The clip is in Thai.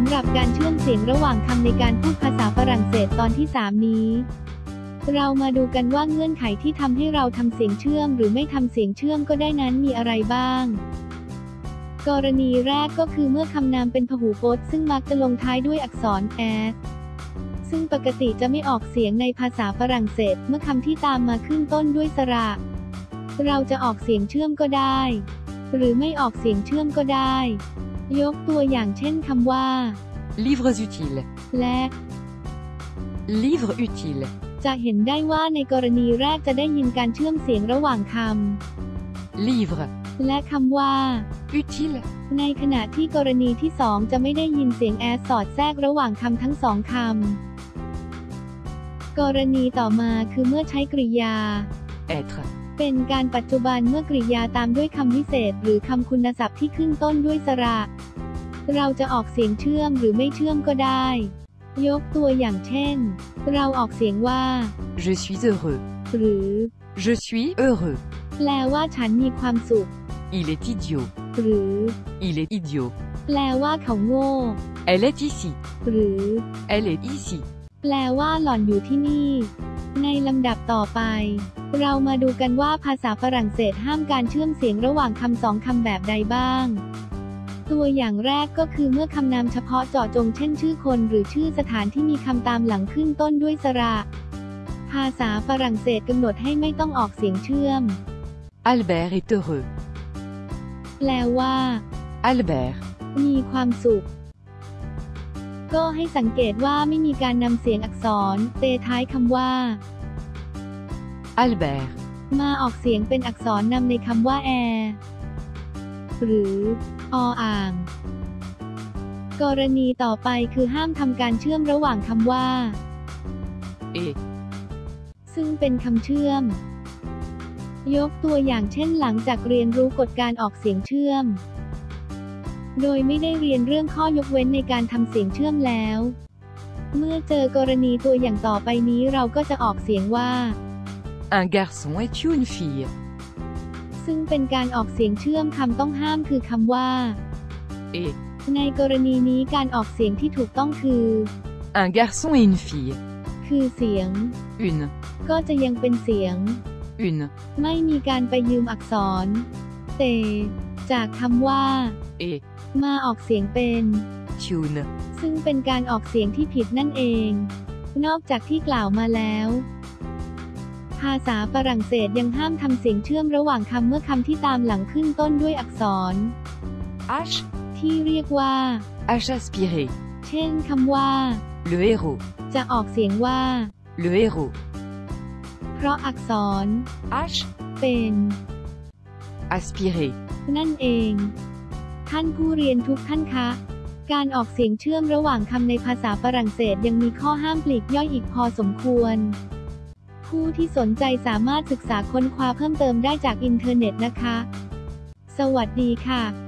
ำหรับการเชื่อมเสียงระหว่างคำในการพูดภาษาฝรั่งเศสตอนที่ 3 นี้ เรามาดูกันว่าเงื่อนไขที่ทำให้เราทำเสียงเชื่อม หรือไม่ทำเสียงเชื่อมก็ได้นั้นมีอะไรบ้าง กรณีแรกก็คือเมื่อคำนามเป็นพหูพจน์ซึ่งมักจะลงท้ายด้วยอักษร s ซึ่งปกติจะไม่ออกเสียงในภาษาฝรั่งเศส เมื่อคำที่ตามมาขึ้นต้นด้วยสระ เราจะออกเสียงเชื่อมก็ได้ หรือไม่ออกเสียงเชื่อมก็ได้ ยกตัวอย่างเช่นคำว่า Livres utiles. และ Livres utiles. จะเห็นได้ว่าในกรณีแรกจะได้ยินการเชื่อมเสียงระหว่างค Livre. ำและคำว่า Utile. ในขณะที่กรณีที่สองจะไม่ได้ยินเสียงแอสสอดแทรกระหว่างคำทั้งสองคำ กรณีต่อมาคือเมื่อใช้กริยา Être. เป็นการปัจจุบันเมื่อกริยาตามด้วยคำวิเศษ หรือคำคุณศัพท์ที่ขึ้นต้นด้วยสระ เราจะออกเสียงเชื่อมหรือไม่เชื่อมก็ได้ ยกตัวอย่างเช่น เราออกเสียงว่า Je suis heureux. หรือ Je suis heureux. แปลว่าฉันมีความสุข Il est idiot. หรือ Il est idiot. แปลว่าเขาโง่ Elle est ici. หรือ Elle est ici. แปลว่าหล่อนอยู่ที่นี่ ในลำดับต่อไป เรามาดูกันว่าภาษาฝรั่งเศสห้ามการเชื่อมเสียงระหว่างคำสองคำแบบใดบ้าง ตัวอย่างแรกก็คือเมื่อคำนามเฉพาะเจาะจงเช่นชื่อคนหรือชื่อสถานที่มีคำตามหลังขึ้นต้นด้วยสระ ภาษาฝรั่งเศสกำหนดให้ไม่ต้องออกเสียงเชื่อม Albert est heureux. แปลว่า Albert. มีความสุขก็ให้สังเกตว่าไม่มีการนำเสียงอักษร เตท้ายคำว่า Albert. มาออกเสียงเป็นอักษรนำในคำว่าแอร์หรือออ่าง กรณีต่อไปคือห้ามทำการเชื่อมระหว่างคำว่า Et. ซึ่งเป็นคำเชื่อม ยกตัวอย่างเช่นหลังจากเรียนรู้กฎการออกเสียงเชื่อม โดยไม่ได้เรียนเรื่องข้อยกเว้นในการทำเสียงเชื่อมแล้ว เมื่อเจอกรณีตัวอย่างต่อไปนี้เราก็จะออกเสียงว่า Un garçon est une fille. ซึ่งเป็นการออกเสียงเชื่อมคำต้องห้ามคือคำว่า Et. ในกรณีนี้การออกเสียงที่ถูกต้องคือ Un garçon et une fille. คือเสียง Une. ก็จะยังเป็นเสียง Une. ไม่มีการไปยืมอักษร เต จากคำว่า Et. มาออกเสียงเป็น Tune. ซึ่งเป็นการออกเสียงที่ผิดนั่นเอง นอกจากที่กล่าวมาแล้ว ภาษาฝรั่งเศสยังห้ามทำเสียงเชื่อมระหว่างคำเมื่อคำที่ตามหลังขึ้นต้นด้วยอักษร H. ที่เรียกว่า H aspiré. เช่นคำว่า Le héros. จะออกเสียงว่า Le héros. เพราะอักษร H. เป็น Aspiré. นั่นเอง ท่านผู้เรียนทุกท่านคะการออกเสียงเชื่อมระหว่างคำในภาษาฝรั่งเศสยังมีข้อห้ามปลีกย่อยอีกพอสมควร ผู้ที่สนใจสามารถศึกษาค้นคว้าเพิ่มเติมได้จากอินเทอร์เน็ตนะคะ สวัสดีค่ะ